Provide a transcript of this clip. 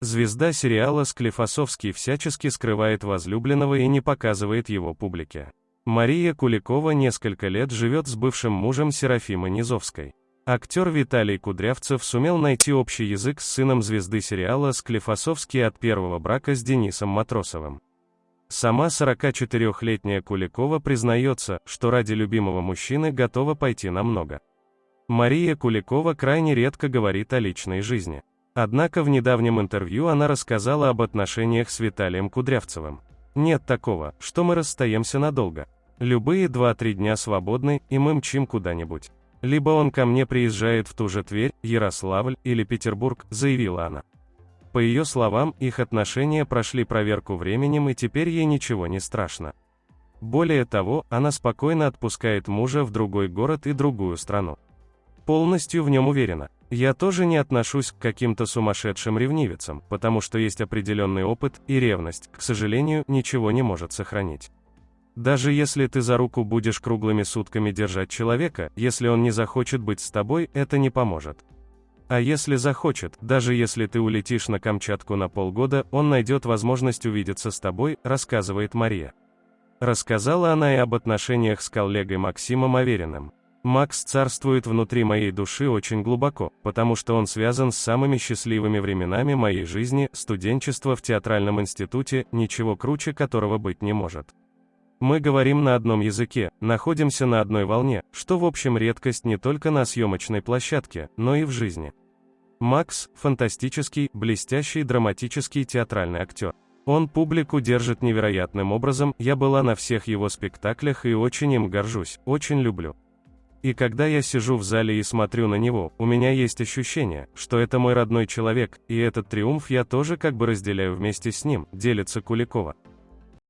Звезда сериала Склифосовский всячески скрывает возлюбленного и не показывает его публике. Мария Куликова несколько лет живет с бывшим мужем Серафимы Низовской. Актер Виталий Кудрявцев сумел найти общий язык с сыном звезды сериала Склифосовский от первого брака с Денисом Матросовым. Сама 44-летняя Куликова признается, что ради любимого мужчины готова пойти на много. Мария Куликова крайне редко говорит о личной жизни. Однако в недавнем интервью она рассказала об отношениях с Виталием Кудрявцевым. Нет такого, что мы расстаемся надолго. Любые 2-3 дня свободны, и мы мчим куда-нибудь. Либо он ко мне приезжает в ту же Тверь, Ярославль или Петербург, заявила она. По ее словам, их отношения прошли проверку временем и теперь ей ничего не страшно. Более того, она спокойно отпускает мужа в другой город и другую страну. Полностью в нем уверена. Я тоже не отношусь к каким-то сумасшедшим ревнивицам, потому что есть определенный опыт, и ревность, к сожалению, ничего не может сохранить. Даже если ты за руку будешь круглыми сутками держать человека, если он не захочет быть с тобой, это не поможет. А если захочет, даже если ты улетишь на Камчатку на полгода, он найдет возможность увидеться с тобой, рассказывает Мария. Рассказала она и об отношениях с коллегой Максимом Авериным. Макс царствует внутри моей души очень глубоко, потому что он связан с самыми счастливыми временами моей жизни, студенчество в театральном институте, ничего круче которого быть не может. Мы говорим на одном языке, находимся на одной волне, что в общем редкость не только на съемочной площадке, но и в жизни. Макс – фантастический, блестящий драматический театральный актер. Он публику держит невероятным образом, я была на всех его спектаклях и очень им горжусь, очень люблю. И когда я сижу в зале и смотрю на него, у меня есть ощущение, что это мой родной человек, и этот триумф я тоже как бы разделяю вместе с ним, делится Куликова.